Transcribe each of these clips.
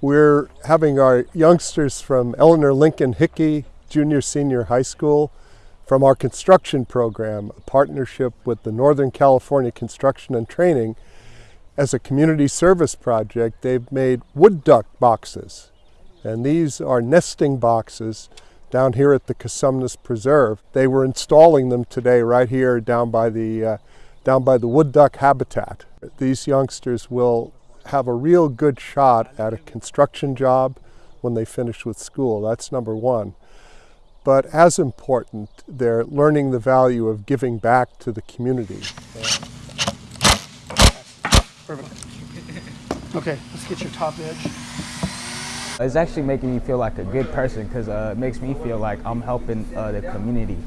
We're having our youngsters from Elinor Lindley Hickey Junior Senior High School from our construction program, a partnership with the Northern California Construction and Training. As a community service project, they've made wood duck boxes. And these are nesting boxes down here at the Cosumnes Preserve. They were installing them today right here down by the, uh, down by the wood duck habitat. These youngsters will have a real good shot at a construction job when they finish with school. That's number one. But as important, they're learning the value of giving back to the community. Perfect. Okay, let's get your top edge. It's actually making me feel like a good person because uh, it makes me feel like I'm helping uh, the community,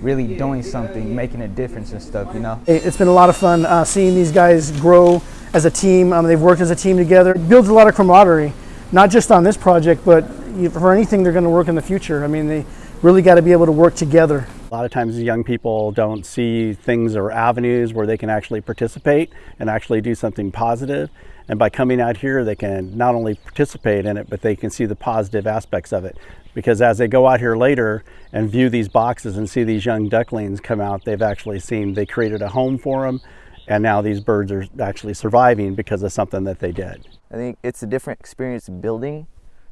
really doing something, making a difference and stuff, you know? It's been a lot of fun uh, seeing these guys grow as a team. Um, they've worked as a team together. It builds a lot of camaraderie, not just on this project, but for anything they're going to work in the future. I mean, they really got to be able to work together. A lot of times young people don't see things or avenues where they can actually participate and actually do something positive. And by coming out here, they can not only participate in it, but they can see the positive aspects of it. Because as they go out here later and view these boxes and see these young ducklings come out, they've actually seen they created a home for them. And now these birds are actually surviving because of something that they did. I think it's a different experience building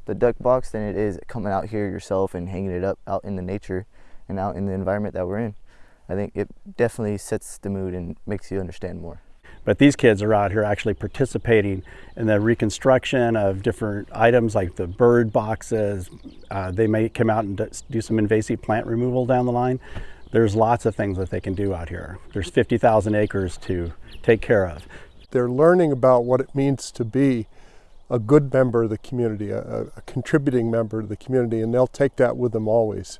the duck box than it is coming out here yourself and hanging it up out in the nature and out in the environment that we're in. I think it definitely sets the mood and makes you understand more. But these kids are out here actually participating in the reconstruction of different items like the bird boxes. Uh, they may come out and do some invasive plant removal down the line. There's lots of things that they can do out here. There's 50,000 acres to take care of. They're learning about what it means to be a good member of the community, a, a contributing member of the community, and they'll take that with them always.